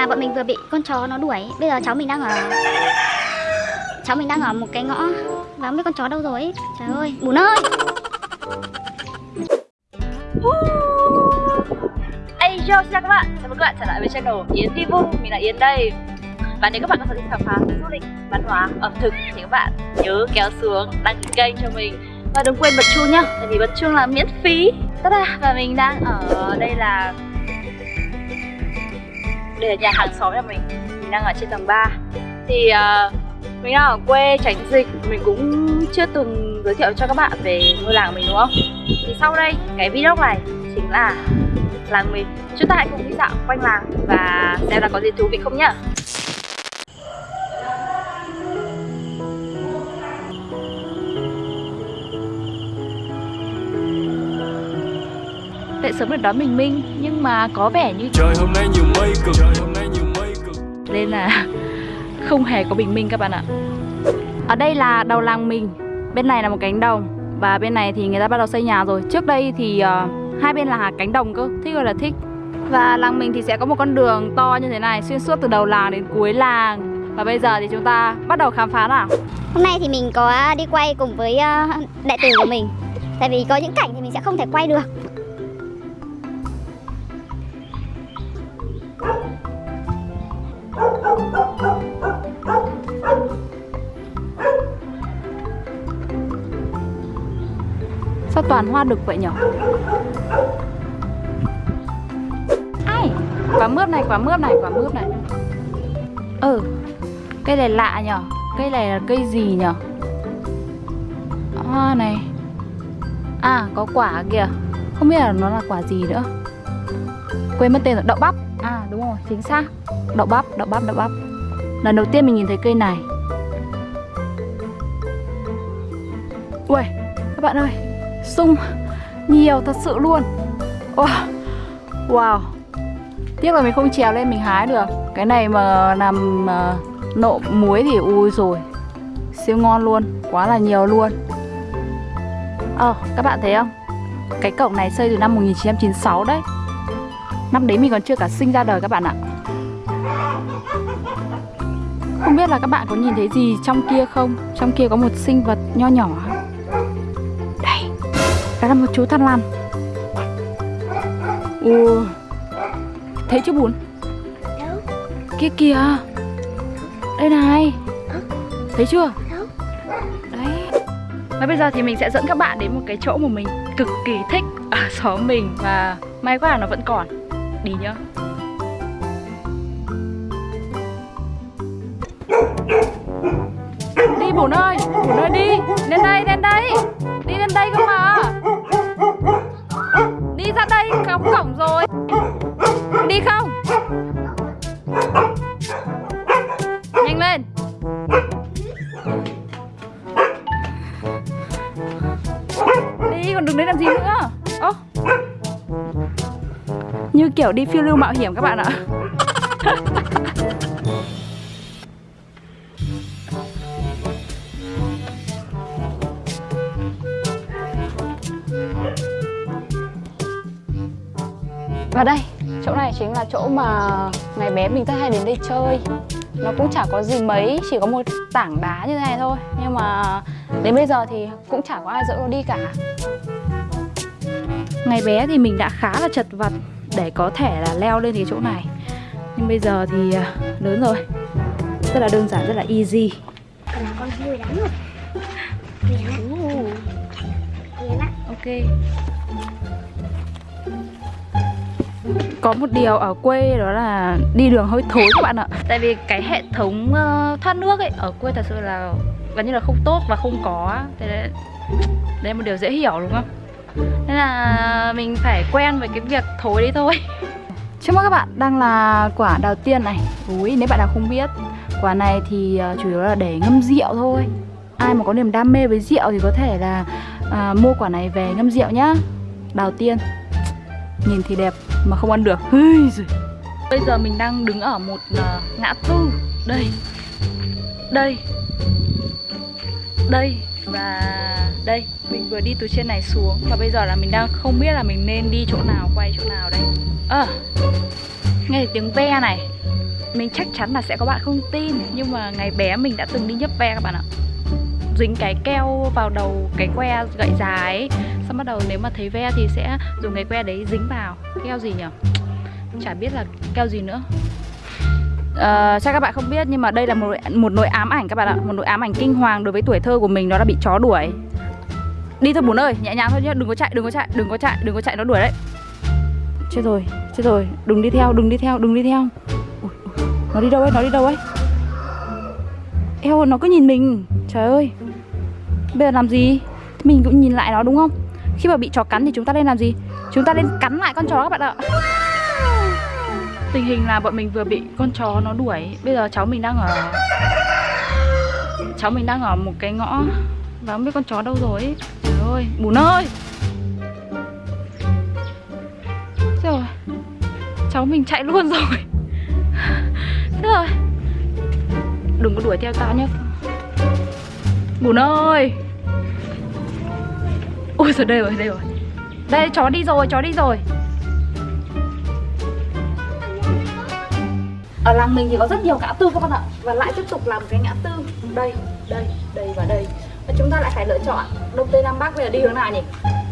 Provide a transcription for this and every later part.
là bọn mình vừa bị con chó nó đuổi. Bây giờ cháu mình đang ở Cháu mình đang ở một cái ngõ Và không biết con chó đâu rồi ấy. Trời ơi, bùn ơi! Hey yo, xin chào các bạn, chào mừng các bạn trở lại với channel Yến Thi Vung, mình là Yến đây. Và nếu các bạn có sở thích khám phá du lịch, văn hóa, ẩm thực thì các bạn nhớ kéo xuống đăng ký kênh cho mình. Và đừng quên bật chuông nhá, tại vì bật chuông là miễn phí. Tada, và mình đang ở đây là đây là nhà hàng xóm nhà mình, mình đang ở trên tầng 3 Thì uh, mình đang ở quê tránh dịch, mình cũng chưa từng giới thiệu cho các bạn về ngôi làng của mình đúng không? Thì sau đây, cái video này chính là làng mình. Chúng ta hãy cùng đi dạo quanh làng và xem là có gì thú vị không nhá. Dậy sớm để đón mình Minh Nhưng mà có vẻ như Trời hôm nay nhiều mây cực. Trời hôm nay nhiều mây cực. Nên là không hề có bình minh các bạn ạ. Ở đây là đầu làng mình Bên này là một cánh đồng Và bên này thì người ta bắt đầu xây nhà rồi. Trước đây thì uh, hai bên là cánh đồng cơ Thích ơi là thích. Và làng mình thì sẽ có một con đường to như thế này Xuyên suốt từ đầu làng đến cuối làng. Và bây giờ thì chúng ta bắt đầu khám phá nào. Hôm nay thì mình có đi quay cùng với ờ, đệ tử của mình. Tại vì có những cảnh thì mình sẽ không thể quay được Sao toàn hoa đực vậy nhở? Ai? Quả mướp này, quả mướp này, quả mướp này. Ừ Cây này lạ nhở? Cây này là cây gì nhở? Hoa này. À có quả kìa. Không biết là nó là quả gì nữa. Quên mất tên rồi, đậu bắp. À đúng rồi, chính xác. Đậu bắp, đậu bắp, đậu bắp. Lần đầu tiên mình nhìn thấy cây này. Ui, các bạn ơi Sung nhiều thật sự luôn. Wow, wow. Tiếc là mình không trèo lên mình hái được. Cái này mà làm uh, nộm muối thì ui rồi. Siêu ngon luôn, quá là nhiều luôn. Ờ, các bạn thấy không? Cái cổng này xây từ năm 1996 đấy Năm đấy mình còn chưa cả sinh ra đời các bạn ạ. Không biết là các bạn có nhìn thấy gì trong kia không? Trong kia có một sinh vật nho nhỏ. Đây, Đó là một chú thằn lằn Ồ, Thấy chưa bún? Kia kìa. Đây này. Thấy chưa? Đấy. Và bây giờ thì mình sẽ dẫn các bạn đến một cái chỗ mà mình cực kỳ thích ở xóm mình Và may quá là nó vẫn còn. Đi nhá. Đi bổn ơi Bổn ơi đi. Lên đây lên đây. Đi lên đây cơ mà. Đi ra đây, cắm cổng rồi. Đi không? Kiểu đi phiêu lưu mạo hiểm các bạn ạ. Và đây, chỗ này chính là chỗ mà ngày bé mình rất hay đến đây chơi. Nó cũng chả có gì mấy, chỉ có một tảng đá như thế này thôi. Nhưng mà đến bây giờ thì cũng chả có ai dẫn nó đi cả. Ngày bé thì mình đã khá là chật vật để có thể là leo lên cái chỗ này. Nhưng bây giờ thì à, lớn rồi. Rất là đơn giản, rất là easy. Còn là con đáng rồi. Ok. Có một điều ở quê đó là đi đường hơi thối các bạn ạ. Tại vì cái hệ thống uh, thoát nước ấy ở quê thật sự là gần như là không tốt và không có Thế đấy, đấy là một điều dễ hiểu đúng không? Nên là mình phải quen với cái việc thối đấy thôi. Trước mắt các bạn đang là quả đào tiên này. Ui, nếu bạn nào không biết Quả này thì uh, chủ yếu là để ngâm rượu thôi. Ai mà có niềm đam mê với rượu thì có thể là uh, mua quả này về ngâm rượu nhá. Đào tiên. Nhìn thì đẹp mà không ăn được. Bây giờ mình đang đứng ở một uh, ngã tư. Đây. Đây. Đây và đây, mình vừa đi từ trên này xuống. Và bây giờ là mình đang không biết là mình nên đi chỗ nào, quay chỗ nào đây Ờ, nghe tiếng ve này Mình chắc chắn là sẽ có bạn không tin. Nhưng mà ngày bé mình đã từng đi nhấp ve các bạn ạ. Dính cái keo vào đầu cái que gậy dài ấy. Xong bắt đầu nếu mà thấy ve thì sẽ dùng cái que đấy dính vào. Keo gì nhỉ chả biết là keo gì nữa. Ờ, uh, chắc các bạn không biết nhưng mà đây là một một nỗi ám ảnh các bạn ạ. Một nỗi ám ảnh kinh hoàng đối với tuổi thơ của mình đó là bị chó đuổi. Đi thôi bún ơi nhẹ nhàng thôi nhá. Đừng có chạy đừng có chạy đừng có chạy đừng có chạy nó đuổi đấy. Chết rồi chết rồi. Đừng đi theo đừng đi theo đừng đi theo. Ui, ui, nó đi đâu ấy nó đi đâu ấy? Eo nó cứ nhìn mình. Trời ơi. Bây giờ làm gì? Mình cũng nhìn lại nó đúng không? Khi mà bị chó cắn thì chúng ta nên làm gì? Chúng ta nên cắn lại con chó các bạn ạ tình hình là bọn mình vừa bị con chó nó đuổi. Bây giờ cháu mình đang ở cháu mình đang ở một cái ngõ và không biết con chó đâu rồi. Ấy. trời ơi, bùn ơi! Trời rồi cháu mình chạy luôn rồi. Thế rồi đừng có đuổi theo tao nhé. Bùn ơi! Ôi rồi đây rồi đây rồi. Đây, chó đi rồi, chó đi rồi. Ở làng mình thì có rất nhiều ngã tư các bạn ạ. Và lại tiếp tục làm cái ngã tư. Đây đây đây và đây. Và chúng ta lại phải lựa chọn đông tây nam bắc bây giờ đi hướng nào nhỉ?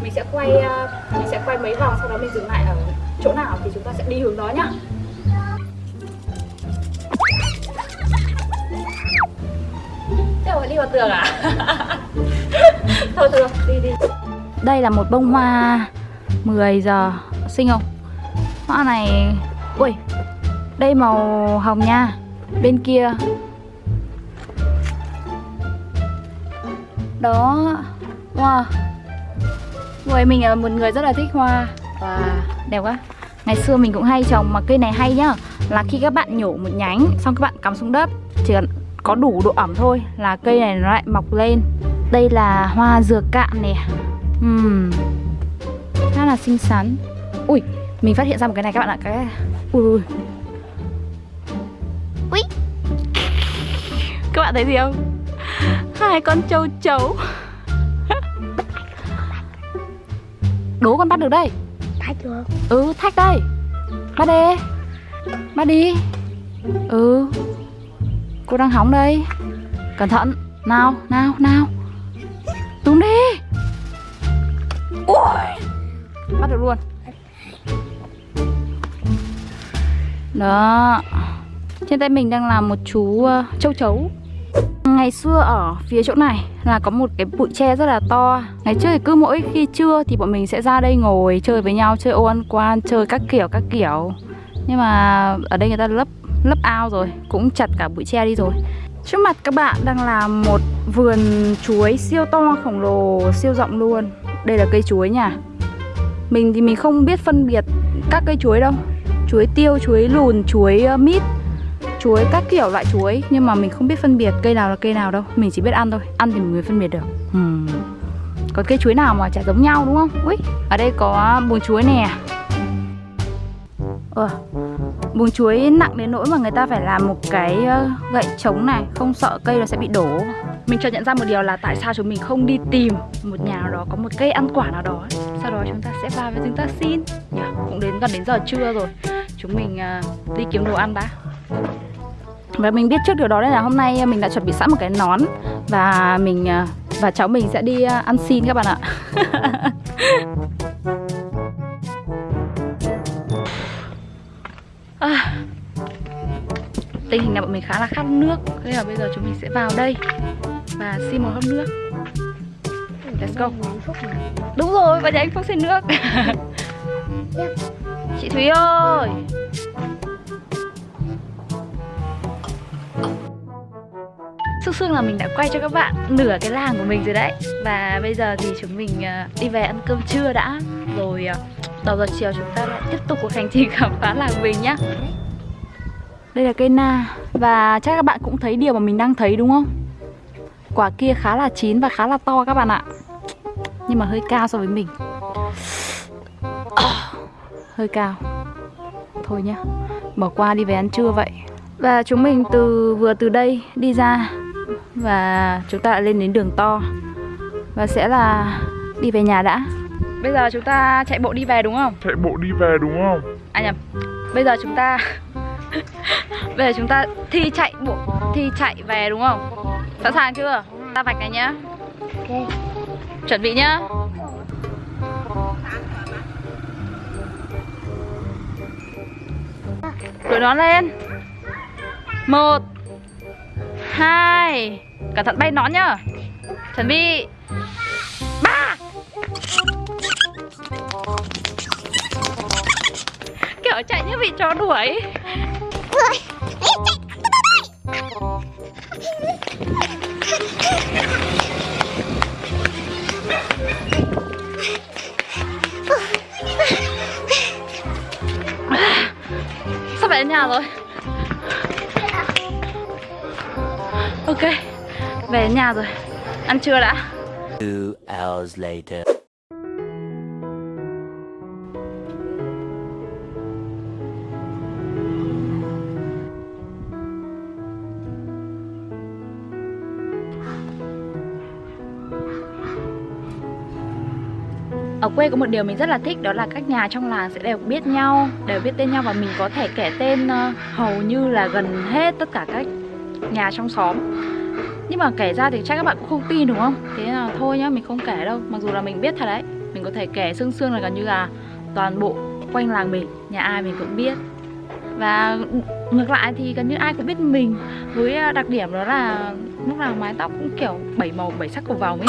Mình sẽ quay à, mình sẽ quay mấy vòng, sau đó mình dừng lại ở chỗ nào thì chúng ta sẽ đi hướng đó nhá. Thế mà đi vào tường à? Thôi thôi đi đi. Đây là một bông hoa 10 giờ. Xinh không? Hoa này, ui đây màu hồng nha, bên kia. Đó wow người mình là một người rất là thích hoa và đẹp quá. Ngày xưa mình cũng hay trồng mà cây này hay nhá, là khi các bạn nhổ một nhánh xong các bạn cắm xuống đất, chỉ cần có đủ độ ẩm thôi là cây này nó lại mọc lên. Đây là hoa dừa cạn nè. Uhm. khá là xinh xắn. Ui, mình phát hiện ra một cái này các bạn ạ, cái ui ui ui các bạn thấy gì không? Hai con châu chấu. Đố con bắt được đây. Thách được ừ thách đây. Bắt đi. Bắt đi. Ừ. Cô đang hóng đây. Cẩn thận. Nào nào nào. Túm đi. Ui. Bắt được luôn. Đó trên tay mình đang là một chú uh, châu chấu. Ngày xưa ở phía chỗ này là có một cái bụi tre rất là to. Ngày trước thì cứ mỗi khi trưa thì bọn mình sẽ ra đây ngồi chơi với nhau Chơi ô ăn quan, chơi các kiểu các kiểu. Nhưng mà ở đây người ta lấp lấp ao rồi Cũng chặt cả bụi tre đi rồi. Trước mặt các bạn đang là một vườn chuối siêu to khổng lồ, siêu rộng luôn. Đây là cây chuối nha. Mình thì mình không biết phân biệt các cây chuối đâu. Chuối tiêu, chuối lùn, chuối ờ, mít chuối các kiểu loại chuối. Nhưng mà mình không biết phân biệt cây nào là cây nào đâu. Mình chỉ biết ăn thôi. Ăn thì mình mới phân biệt được. Hmm. còn cây chuối nào mà chả giống nhau đúng không? Ui ở đây có buồng chuối nè. Ờ, buồng chuối nặng đến nỗi mà người ta phải làm một cái gậy trống này không sợ cây nó sẽ bị đổ. Mình chợt nhận ra một điều là tại sao chúng mình không đi tìm một nhà nào đó có một cây ăn quả nào đó. Sau đó chúng ta sẽ vào và chúng ta xin. Nhỉ cũng đến gần đến giờ trưa rồi. Chúng mình uh, đi kiếm đồ ăn đã và mình biết trước điều đó nên là hôm nay à, mình đã chuẩn bị sẵn một cái nón. Và mình à, và cháu mình sẽ đi à, ăn xin các bạn ạ. À, tình hình là bọn mình khá là khát nước nên là bây giờ chúng mình sẽ vào đây và xin một hớp nước. Let's go. Đúng rồi và nhà anh phúc xin nước. Chị thúy ơi. Sương là mình đã quay cho các bạn nửa cái làng của mình rồi đấy. Và bây giờ thì chúng mình đi về ăn cơm trưa đã. Rồi đầu giờ chiều chúng ta lại tiếp tục cuộc hành trình khám phá làng mình nhá. Đây là cây na. Và chắc các bạn cũng thấy điều mà mình đang thấy đúng không? Quả kia khá là chín và khá là to các bạn ạ. Nhưng mà hơi cao so với mình. Hơi cao. Thôi nhá Bỏ qua đi về ăn trưa vậy. Và chúng mình từ vừa từ đây đi ra và chúng ta đã lên đến đường to Và sẽ là đi về nhà đã Bây giờ chúng ta chạy bộ đi về đúng không? chạy bộ đi về đúng không? À nhầm Bây giờ chúng ta Bây giờ chúng ta thi chạy bộ Thi chạy về đúng không? Sẵn sàng chưa? Ta vạch này nhá Chuẩn bị nhá Đội nón lên Một Hai Cẩn thận bay nón nhá. Chuẩn bị. Ba. Kiểu chạy như bị chó đuổi. Sắp về đến nhà rồi? Ok. Về nhà rồi Ăn trưa đã Two hours later. Ở quê có một điều mình rất là thích đó là các nhà trong làng sẽ đều biết nhau, đều biết tên nhau và mình có thể kể tên ờ, hầu như là gần hết tất cả các nhà trong xóm. Nhưng mà kể ra thì chắc các bạn cũng không tin đúng không? Thế là thôi nhá, mình không kể đâu. Mặc dù là mình biết thật đấy. Mình có thể kể xương xương là gần như là toàn bộ quanh làng mình, nhà ai mình cũng biết. Và ngược lại thì gần như ai cũng biết mình với đặc điểm đó là lúc nào mái tóc cũng kiểu bảy màu bảy sắc cầu vòng ấy.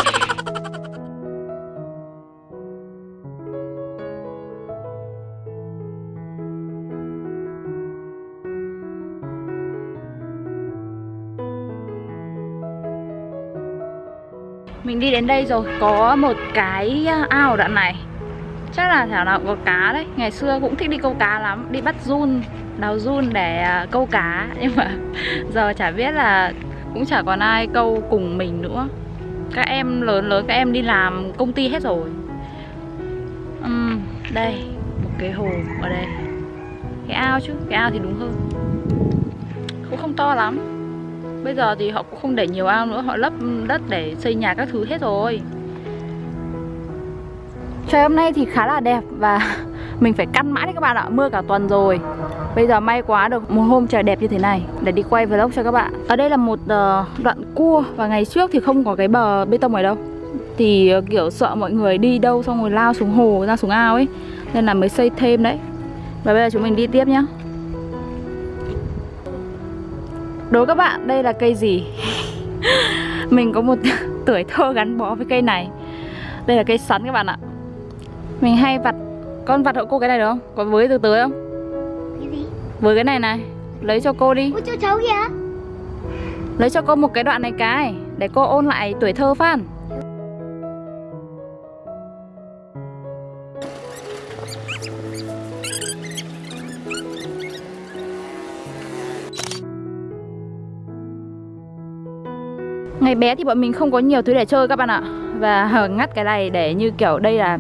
Mình đi đến đây rồi Có một cái à, ao đoạn này. Chắc là thảo nào có cá đấy. Ngày xưa cũng thích đi câu cá lắm Đi bắt run, đào run để à, câu cá. Nhưng mà giờ chả biết là Cũng chả còn ai câu cùng mình nữa. Các em lớn lớn Các em đi làm công ty hết rồi. Uhm, Đây Một cái hồ ở đây. Cái ao chứ, cái ao thì đúng hơn. Cũng không to lắm. Bây giờ thì họ cũng không để nhiều ao nữa, Họ lấp đất để xây nhà các thứ hết rồi. Trời, hôm nay thì khá là đẹp Và mình phải căn mãi đấy các bạn ạ, Mưa cả tuần rồi. Bây giờ may quá được một hôm trời đẹp như thế này, Để đi quay vlog cho các bạn. Ở đây là một ờ, đoạn cua Và ngày trước thì không có cái bờ bê tông ở đâu. Thì ờ, kiểu sợ mọi người đi đâu Xong rồi lao xuống hồ, ra xuống ao ấy, Nên là mới xây thêm đấy. Và bây giờ chúng mình đi tiếp nhá. Đố các bạn đây là cây gì? Mình có một tuổi thơ gắn bó với cây này Đây là cây sắn các bạn ạ Mình hay vặt Con vặt hộ cô cái này được không? Có với từ từ không? Cái gì? Với cái này này Lấy cho cô đi Ôi chú cháu kìa Lấy cho cô một cái đoạn này cái Để cô ôn lại tuổi thơ Phan Ngày bé thì bọn mình không có nhiều thứ để chơi các bạn ạ Và ngắt cái này để như kiểu đây là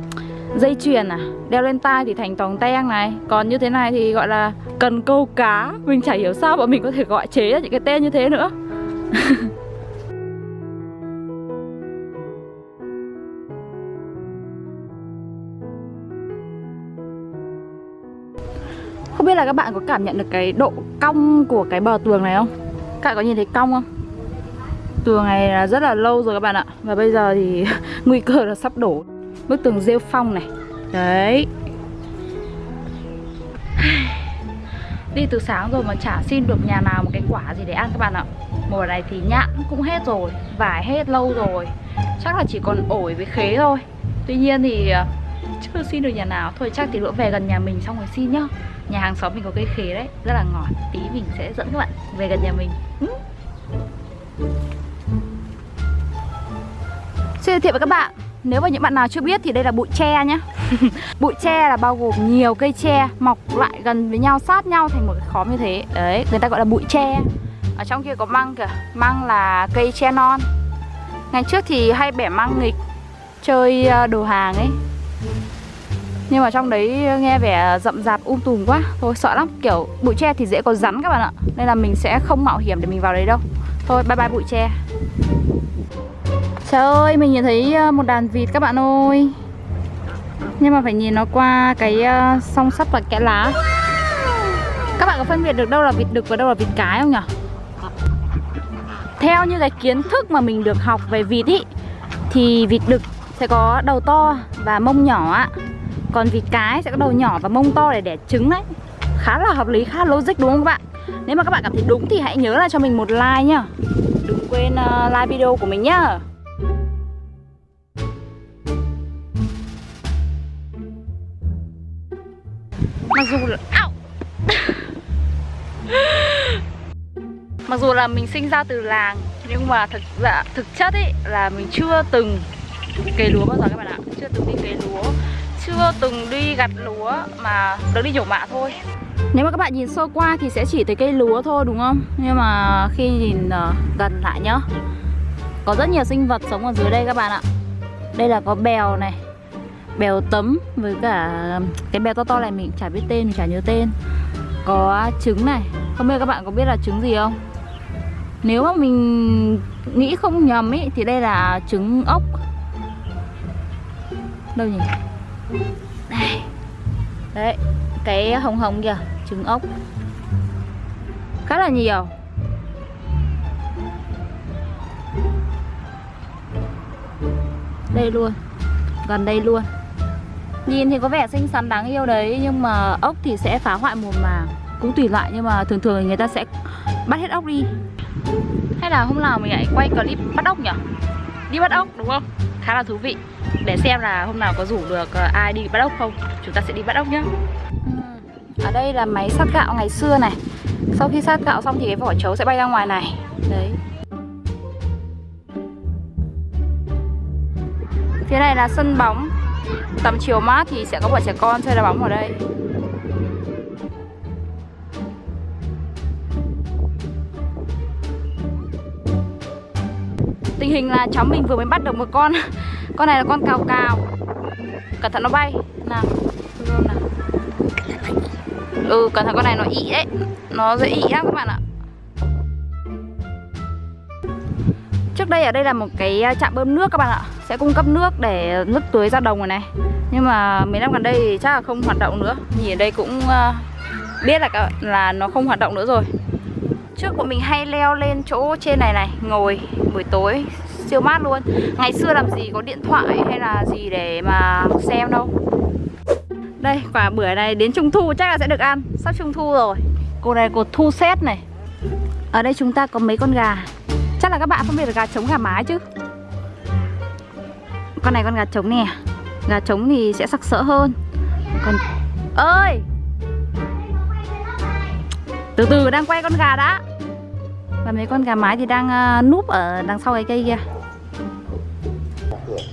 dây chuyền à Đeo lên tai thì thành tòng teng này Còn như thế này thì gọi là cần câu cá, Mình chả hiểu sao bọn mình có thể gọi chế ra những cái tên như thế nữa Không biết là các bạn có cảm nhận được cái độ cong của cái bờ tường này không? Các bạn có nhìn thấy cong không? Tường này là rất là lâu rồi các bạn ạ. Và bây giờ thì nguy cơ là sắp đổ. Bức tường rêu phong này. Đấy. Đi từ sáng rồi mà chả xin được nhà nào một cái quả gì để ăn các bạn ạ. Mùa này thì nhãn cũng hết rồi, Vải hết lâu rồi. Chắc là chỉ còn ổi với khế thôi. Tuy nhiên thì ờ, chưa xin được nhà nào. Thôi chắc thì lỡ về gần nhà mình xong rồi xin nhá. Nhà hàng xóm mình có cây khế đấy, Rất là ngọt, Tí mình sẽ dẫn các bạn về gần nhà mình. Ừ. Xin giới thiệu với các bạn. Nếu mà những bạn nào chưa biết thì đây là bụi tre nhé Bụi tre là bao gồm nhiều cây tre Mọc lại gần với nhau sát nhau thành một cái khóm như thế. Đấy, người ta gọi là bụi tre. Ở trong kia có măng kìa. Măng là cây tre non. Ngày trước thì hay bẻ măng nghịch Chơi ờ, đồ hàng ấy. Nhưng mà trong đấy nghe vẻ rậm rạp um tùm quá. Thôi sợ lắm. Kiểu bụi tre thì dễ có rắn các bạn ạ. Nên là mình sẽ không mạo hiểm để mình vào đấy đâu. Thôi bye bye bụi tre. Trời ơi, mình nhìn thấy ờ, một đàn vịt các bạn ơi. Nhưng mà phải nhìn nó qua cái ờ, song sắt và kẽ lá. Các bạn có phân biệt được đâu là vịt đực và đâu là vịt cái không nhỉ? Theo như cái kiến thức mà mình được học về vịt ý Thì vịt đực sẽ có đầu to và mông nhỏ ạ Còn vịt cái sẽ có đầu nhỏ và mông to để đẻ trứng đấy. Khá là hợp lý, khá là logic đúng không các bạn? Nếu mà các bạn cảm thấy đúng thì hãy nhớ là cho mình một like nhá. Đừng quên ờ, like video của mình nhá. Dù là... Mặc dù là mình sinh ra từ làng Nhưng mà thực dạ, thực chất ấy là mình chưa từng cấy lúa bao giờ các bạn ạ. Chưa từng đi cấy lúa Chưa từng đi gặt lúa mà được đi nhổ mạ thôi. Nếu mà các bạn nhìn sơ qua thì sẽ chỉ thấy cây lúa thôi đúng không? Nhưng mà khi nhìn uh, gần lại nhá. Có rất nhiều sinh vật sống ở dưới đây các bạn ạ. Đây là có bèo này bèo tấm với cả cái bèo to to này mình chả biết tên, mình chả nhớ tên. Có trứng này. Không biết các bạn có biết là trứng gì không? Nếu mà mình nghĩ không nhầm ý, thì đây là trứng ốc. Đâu nhỉ? Đây. Đấy, cái hồng hồng kìa, trứng ốc. Khá là nhiều. Đây luôn. Gần đây luôn. Nhìn thì có vẻ xinh xắn đáng yêu đấy, Nhưng mà ốc thì sẽ phá hoại mùa màng Cũng tùy loại, nhưng mà thường thường người ta sẽ bắt hết ốc đi. Hay là hôm nào mình lại quay clip bắt ốc nhỉ? Đi bắt ốc, đúng không? Khá là thú vị. Để xem là hôm nào có rủ được ờ, ai đi bắt ốc không. Chúng ta sẽ đi bắt ốc nhá. Ừ, ở đây là máy sát gạo ngày xưa này. Sau khi sát gạo xong thì cái vỏ chấu sẽ bay ra ngoài này. Đấy. Phía này là sân bóng. Tầm chiều mát thì sẽ có bọn trẻ con chơi đá bóng ở đây. Tình hình là cháu mình vừa mới bắt được một con. Con này là con cào cào. Cẩn thận nó bay. Nào nào. Ừ cẩn thận con này nó ị đấy. Nó dễ ị lắm các bạn ạ. Trước đây ở đây là một cái à, trạm bơm nước các bạn ạ. Sẽ cung cấp nước để nước tưới ra đồng rồi này. Nhưng mà mấy năm gần đây thì chắc là không hoạt động nữa. Nhìn ở đây cũng ờ, biết là là nó không hoạt động nữa rồi. Trước bọn mình hay leo lên chỗ trên này này, Ngồi buổi tối, siêu mát luôn. Ngày xưa làm gì có điện thoại hay là gì để mà xem đâu. Đây, quả bưởi này đến trung thu chắc là sẽ được ăn. Sắp trung thu rồi. Cô này cột thu xét này. Ở đây chúng ta có mấy con gà. Chắc là các bạn phân biệt được gà trống gà mái chứ. Con này con gà trống nè. Gà trống thì sẽ sặc sỡ hơn. Còn ơi! Từ từ đang quay con gà đã. Và mấy con gà mái thì đang uh, núp ở đằng sau cái cây kia.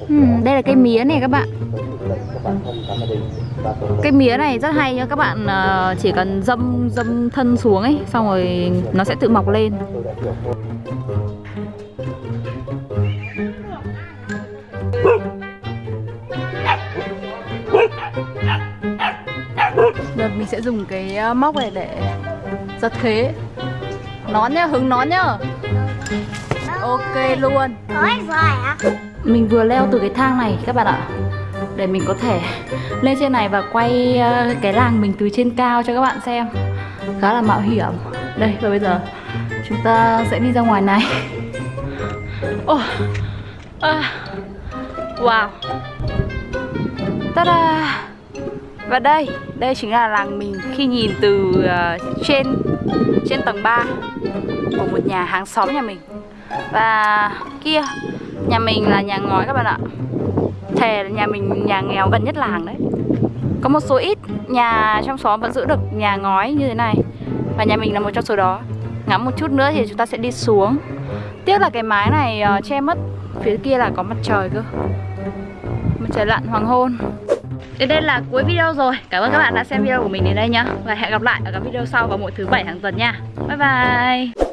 Uhm, Đây là cây mía này các bạn. Cây mía này rất hay nhá. Các bạn uh, chỉ cần dâm dâm thân xuống ấy Xong rồi nó sẽ tự mọc lên. Được, mình sẽ dùng cái ờ, móc này để giật khế. Nón nhá, hứng nón nhá. Ok luôn. Mình vừa leo từ cái thang này các bạn ạ Để mình có thể lên trên này và quay ờ, cái làng mình từ trên cao cho các bạn xem. Khá là mạo hiểm. Đây, và bây giờ chúng ta sẽ đi ra ngoài này. Oh. à. Wow. Ta-da và đây, đây chính là làng mình khi nhìn từ uh, trên trên tầng 3 của một nhà hàng xóm nhà mình. Và kia, nhà mình là nhà ngói các bạn ạ. Thề là nhà mình nhà nghèo gần nhất làng đấy. Có một số ít nhà trong xóm vẫn giữ được nhà ngói như thế này. Và nhà mình là một trong số đó. Ngắm một chút nữa thì chúng ta sẽ đi xuống. Tiếc là cái mái này uh, che mất Phía kia là có mặt trời cơ. Mặt trời lặn hoàng hôn. Đến đây là cuối video rồi. Cảm ơn các bạn đã xem video của mình đến đây nhá. Và hẹn gặp lại ở các video sau vào mỗi thứ bảy hàng tuần nha. Bye bye